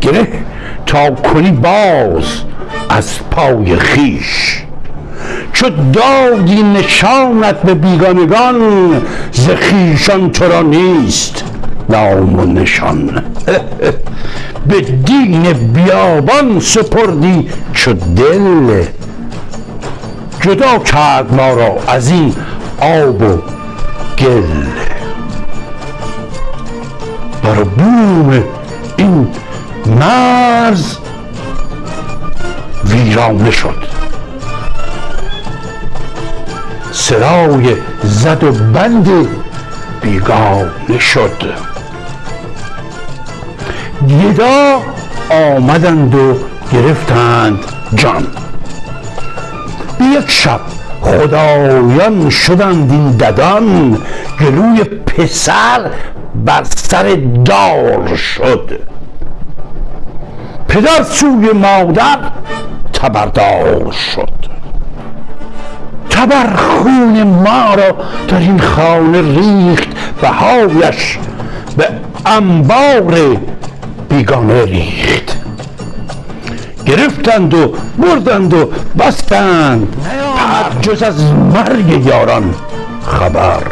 گره تا کنی باز از پای خیش. چو دادی نشانت به بیگانگان ز خویشان تو را نیست نام و نشان. به دین بیابان سپردی چو دل. جدا کرد ما را از این آب و گل. زد و بند بیگانه شد گدا آمدند و گرفتند جان. به یک شب خدایان شدند این ددان گلوی پسر بر سر دار شد. پدر سوی مادر تبردار شد. تبر خون ما را در این خانه ریخت بهایش به انبار بیگانه ریخت. گرفتند و بردند و بستند. جز از مرگ یاران خبر.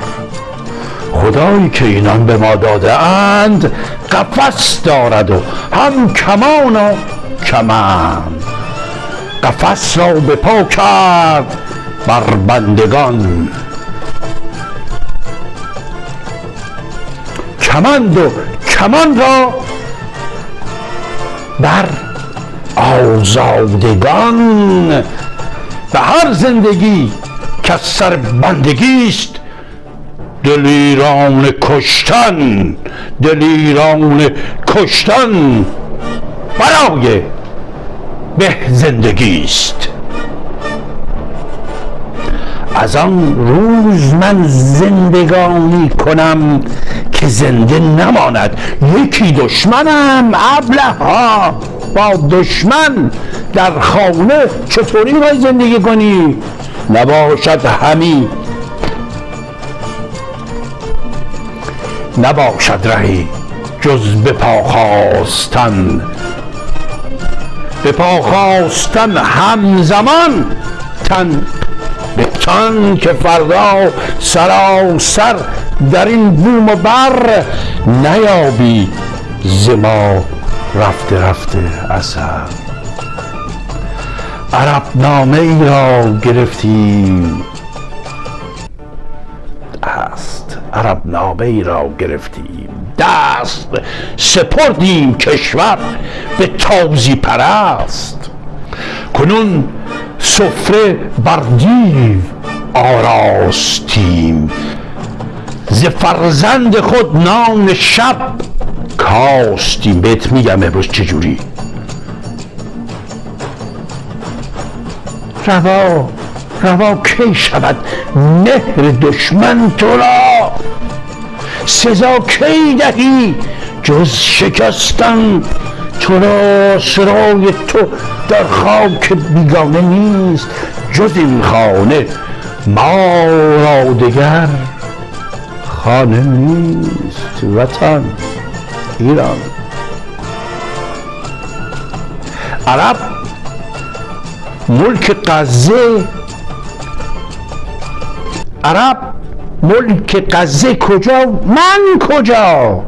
خدایی که اینان به ما داده اند قفس دارد و هم کمان و کمند قفس را به پا کرد. بر بندگان. کمند و کمان را بر آزادگان. به هر زندگی که سر بندگی است. دلیران کشتن دلیران کشتن برای به زندگی است. از آن روز من زندگانی کنم که زنده نماند. یکی دشمنم ابله ها با دشمن در خانه چطوری باید زندگی کنی؟ نباشد همی. نباشد رهی جز به پا خواستن. به پا خواستن همزمان تن به تن که فردا سراسر در این بوم و بر نیابی زما رفته رفته اثر. عرب نامه ای را گرفتیم. است عرب نامه ای را گرفتیم. دست. سپردیم کشور به تازی پرست. کنون سفره بر دیو آراستیم. ز فرزند خود نان شب کاستیم. بهت میگم امروز چجوری؟ روا روا کی شود؟ مهر دشمن تو را. سزا کی دهی؟ جز شکستن تو را سرای تو در خاک بیگانه نیست جز این خانه؟ ما را دگر خانه نیست وطن ایران. عرب ملک قزه. عرب ملک قزه کجا؟ من کجا؟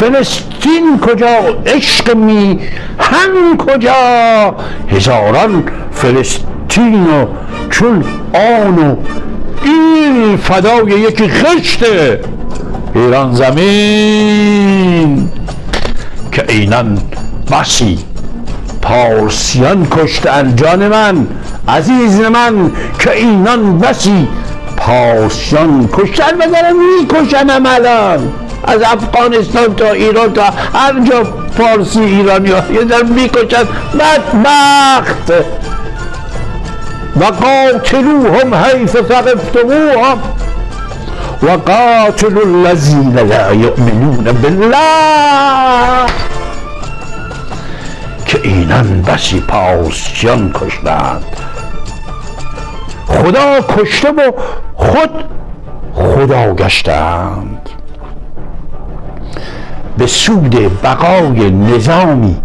فلسطین کجا؟ عشق میهن کجا؟ هزاران فلسطین و چون آن و این فدای یکی خشته ایران زمین که اینان بسی پارسیان کشتن جان من عزیز من که اینان بسی پارسیان کشتن و دارم میکشنم الان از افغانستان تا ایران تا هر جا فارسی ایرانی ها. یه در می‌کشن بدبخت. و قاتلوهم حیث ثقفتموهم و قاتلوا الذین لا یؤمنون بالله. که اینان بسی پاسیان کشتند. خدا کشته و خود خدا گشتند. سود بقای نظامی.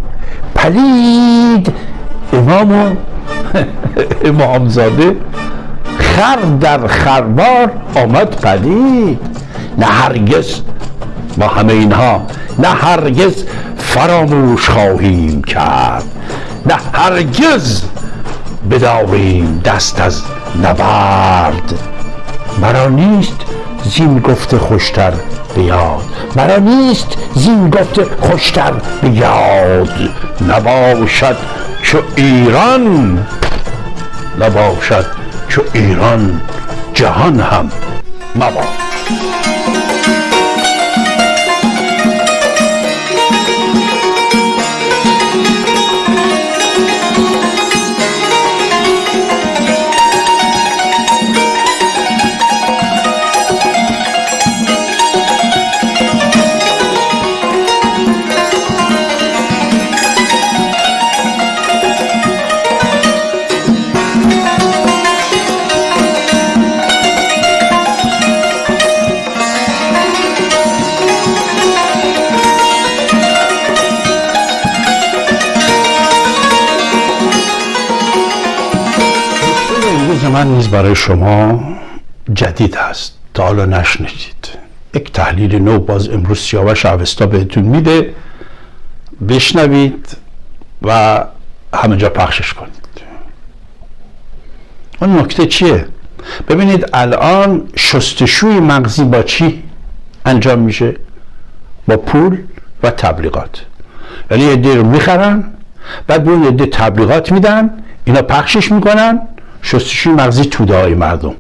پلید امام و امامزاده خر در خربار آمد پدید نه هرگز با همه اینها نه هرگز فراموش خواهیم کرد. نه هرگز بداریم دست از نبرد. مرا نیست زین گفته خوشتر بیاد. مرا نیست زین گفته خوشتر بیاد. نباشد چو ایران نباشد چو ایران جهان هم مباد. من نیز برای شما جدید هست. تا حالا نشنیدید. یک تحلیل نو باز امروز سیاوش اوستا بهتون میده. بشنوید و همه جا پخشش کنید. اون نکته چیه؟ ببینید الان شستشوی مغزی با چی انجام میشه؟ با پول و تبلیغات. یعنی یه رو می‌خرن بعد به اون یه تبلیغات میدن اینا پخشش می‌کنن شستشوی مغزی توده های مردم.